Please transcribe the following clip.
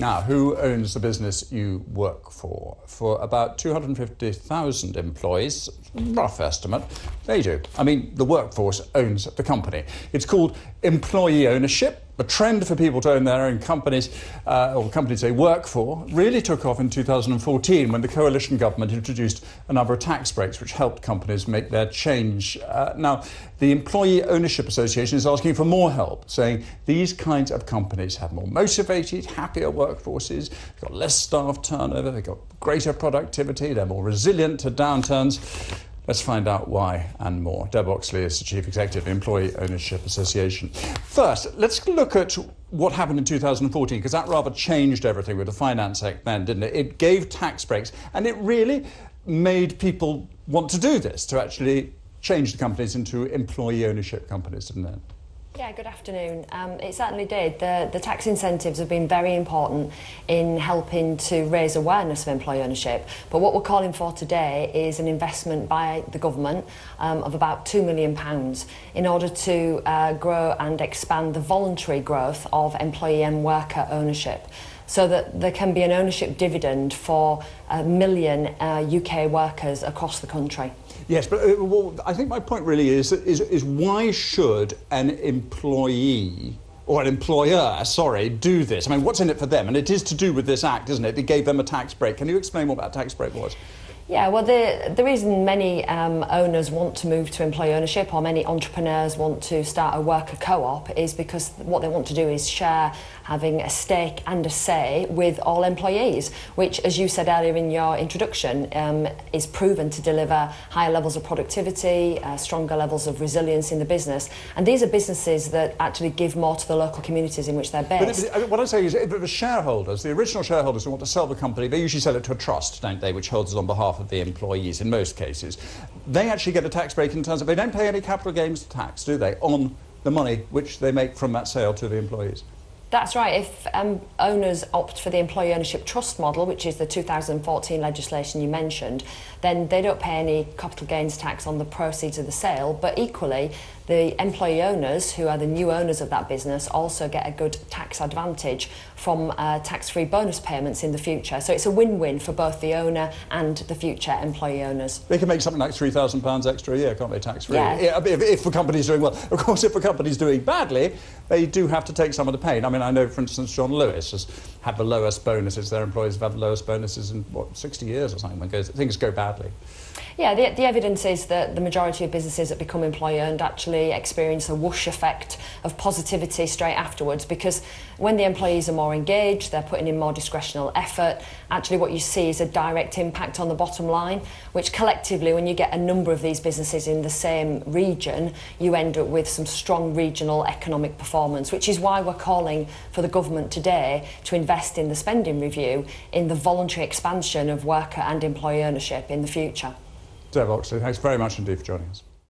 Now, who owns the business you work for? For about 250,000 employees, rough estimate, they do. I mean, the workforce owns the company. It's called employee ownership. The trend for people to own their own companies, uh, or companies they work for, really took off in 2014 when the coalition government introduced a number of tax breaks which helped companies make their change. Uh, now, the Employee Ownership Association is asking for more help, saying these kinds of companies have more motivated, happier workforces, they've got less staff turnover, they've got greater productivity, they're more resilient to downturns. Let's find out why and more. Deb Oxley is the Chief Executive of Employee Ownership Association. First, let's look at what happened in 2014, because that rather changed everything with the Finance Act then, didn't it? It gave tax breaks, and it really made people want to do this, to actually change the companies into employee ownership companies, didn't it? Yeah, good afternoon. Um, it certainly did. The, the tax incentives have been very important in helping to raise awareness of employee ownership. But what we're calling for today is an investment by the government um, of about £2 million in order to uh, grow and expand the voluntary growth of employee and worker ownership so that there can be an ownership dividend for a million uh, UK workers across the country. Yes, but uh, well, I think my point really is, is, is why should an employee or an employer, sorry, do this? I mean, what's in it for them? And it is to do with this act, isn't it? It gave them a tax break. Can you explain what that tax break was? Yeah, well, the, the reason many um, owners want to move to employee ownership or many entrepreneurs want to start a worker co-op is because what they want to do is share having a stake and a say with all employees, which, as you said earlier in your introduction, um, is proven to deliver higher levels of productivity, uh, stronger levels of resilience in the business. And these are businesses that actually give more to the local communities in which they're based. But what I say is, if the shareholders, the original shareholders who want to sell the company, they usually sell it to a trust, don't they, which holds it on behalf of the employees in most cases. They actually get a tax break in terms of they don't pay any capital gains tax, do they, on the money which they make from that sale to the employees. That's right. If um, owners opt for the employee ownership trust model, which is the 2014 legislation you mentioned, then they don't pay any capital gains tax on the proceeds of the sale. But equally, the employee owners, who are the new owners of that business, also get a good tax advantage from uh, tax-free bonus payments in the future. So it's a win-win for both the owner and the future employee owners. They can make something like £3,000 extra a year, can't they, tax-free? Yeah. If, if the company's doing well. Of course, if a company's doing badly, they do have to take some of the pain. I mean, I know, for instance, John Lewis has had the lowest bonuses. Their employees have had the lowest bonuses in, what, 60 years or something when goes, things go badly. Yeah, the, the evidence is that the majority of businesses that become employee-owned actually experience a whoosh effect of positivity straight afterwards because when the employees are more engaged, they're putting in more discretional effort, actually what you see is a direct impact on the bottom line, which collectively, when you get a number of these businesses in the same region, you end up with some strong regional economic performance, which is why we're calling for the government today to invest in the spending review in the voluntary expansion of worker and employee ownership in the future. Deb Oxley, thanks very much indeed for joining us.